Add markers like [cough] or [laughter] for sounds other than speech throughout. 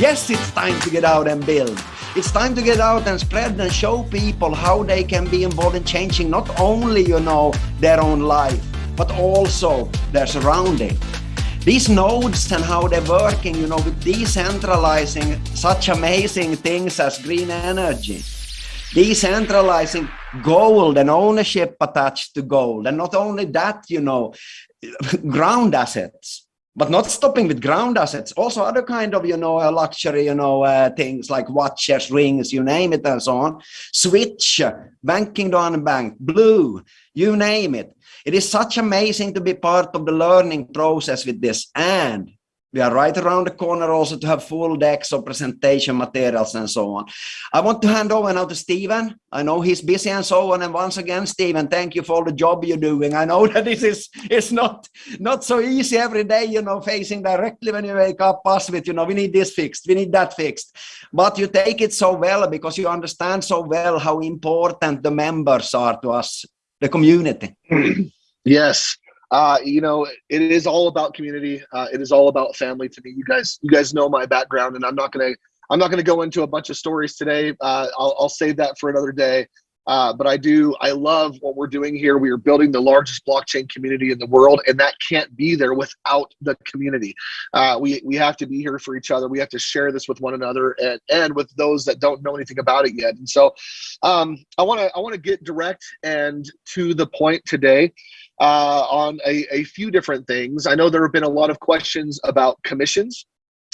Yes, it's time to get out and build. It's time to get out and spread and show people how they can be involved in changing not only, you know, their own life, but also their surrounding. These nodes and how they're working, you know, with decentralizing such amazing things as green energy, decentralizing gold and ownership attached to gold. And not only that, you know, [laughs] ground assets but not stopping with ground assets. Also other kind of you know uh, luxury you know uh, things like watches rings you name it and so on. Switch banking on bank blue you name it. It is such amazing to be part of the learning process with this. And we are right around the corner also to have full decks of presentation materials and so on. I want to hand over now to Stephen. I know he's busy and so on. And once again, Stephen, thank you for all the job you're doing. I know [laughs] that this is it's not not so easy every day, you know, facing directly when you wake up us with, you know, we need this fixed, we need that fixed. But you take it so well because you understand so well how important the members are to us, the community. [clears throat] yes uh, you know, it is all about community. Uh, it is all about family to me. You guys, you guys know my background, and I'm not gonna, I'm not gonna go into a bunch of stories today. Uh, I'll, I'll save that for another day. Uh, but I do, I love what we're doing here. We are building the largest blockchain community in the world, and that can't be there without the community. Uh, we we have to be here for each other. We have to share this with one another and and with those that don't know anything about it yet. And so, um, I want to I want to get direct and to the point today uh, on a, a few different things. I know there have been a lot of questions about commissions.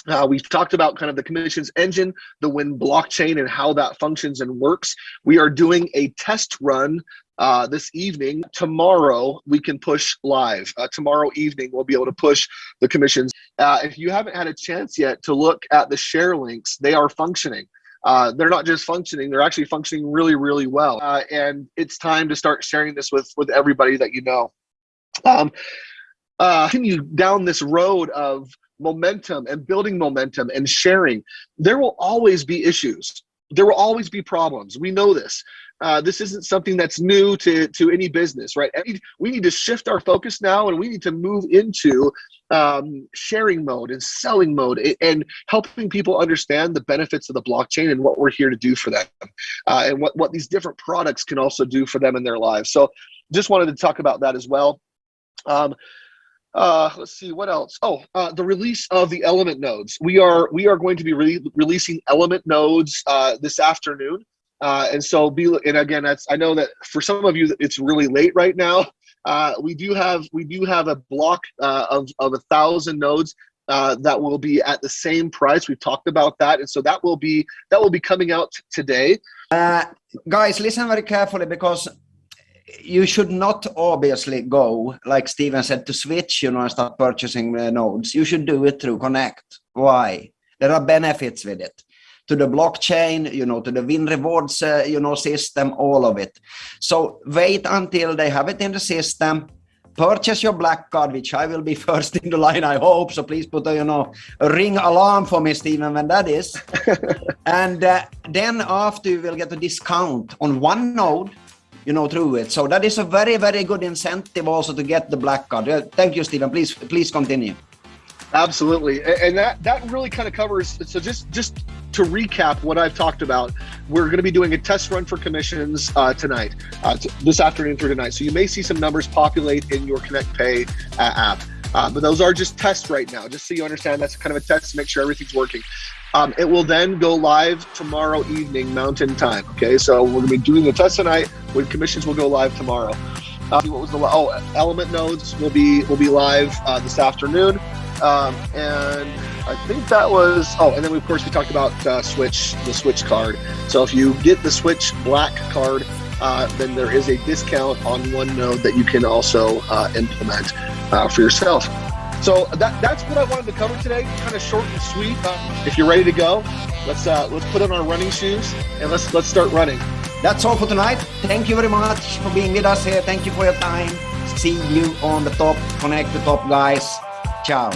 Uh, we've talked about kind of the commissions engine, the Win blockchain and how that functions and works. We are doing a test run uh, this evening. Tomorrow we can push live. Uh, tomorrow evening we'll be able to push the commissions. Uh, if you haven't had a chance yet to look at the share links, they are functioning. Uh, they're not just functioning; they're actually functioning really, really well. Uh, and it's time to start sharing this with with everybody that you know. Um, uh, continue down this road of momentum and building momentum and sharing. There will always be issues. There will always be problems. We know this. Uh, this isn't something that's new to, to any business, right? We need to shift our focus now and we need to move into um, sharing mode and selling mode and helping people understand the benefits of the blockchain and what we're here to do for them uh, and what, what these different products can also do for them in their lives. So just wanted to talk about that as well. Um, uh, let's see what else. Oh, uh, the release of the element nodes. We are we are going to be re releasing element nodes uh, this afternoon. Uh, and so be and again that's I know that for some of you it's really late right now. Uh, we do have we do have a block uh, of of a thousand nodes uh, that will be at the same price. We've talked about that, and so that will be that will be coming out today. Uh, guys, listen very carefully because you should not obviously go like Steven said to switch, you know, and start purchasing nodes. You should do it through Connect. Why? There are benefits with it to the blockchain, you know, to the win rewards, uh, you know, system, all of it. So wait until they have it in the system. Purchase your black card, which I will be [laughs] first in the line, I hope. So please put a, you know, a ring alarm for me, Stephen, when that is. [laughs] and uh, then after you will get a discount on one node you know, through it. So that is a very, very good incentive also to get the black card. Thank you, Stephen. Please, please continue. Absolutely, and that that really kind of covers. So just just to recap what I've talked about, we're going to be doing a test run for commissions uh, tonight, uh, this afternoon through tonight. So you may see some numbers populate in your Connect Pay uh, app. Uh, but those are just tests right now, just so you understand that's kind of a test to make sure everything's working. Um, it will then go live tomorrow evening Mountain Time. Okay, so we're gonna be doing the test tonight. When commissions will go live tomorrow. Uh, what was the oh element nodes will be will be live uh, this afternoon, um, and I think that was oh, and then of course we talked about uh, Switch the Switch card. So if you get the Switch Black card, uh, then there is a discount on one node that you can also uh, implement uh, for yourself. So that, that's what I wanted to cover today. Kind of short and sweet. If you're ready to go, let's uh, let's put on our running shoes and let's let's start running. That's all for tonight. Thank you very much for being with us here. Thank you for your time. See you on the top. Connect the top, guys. Ciao.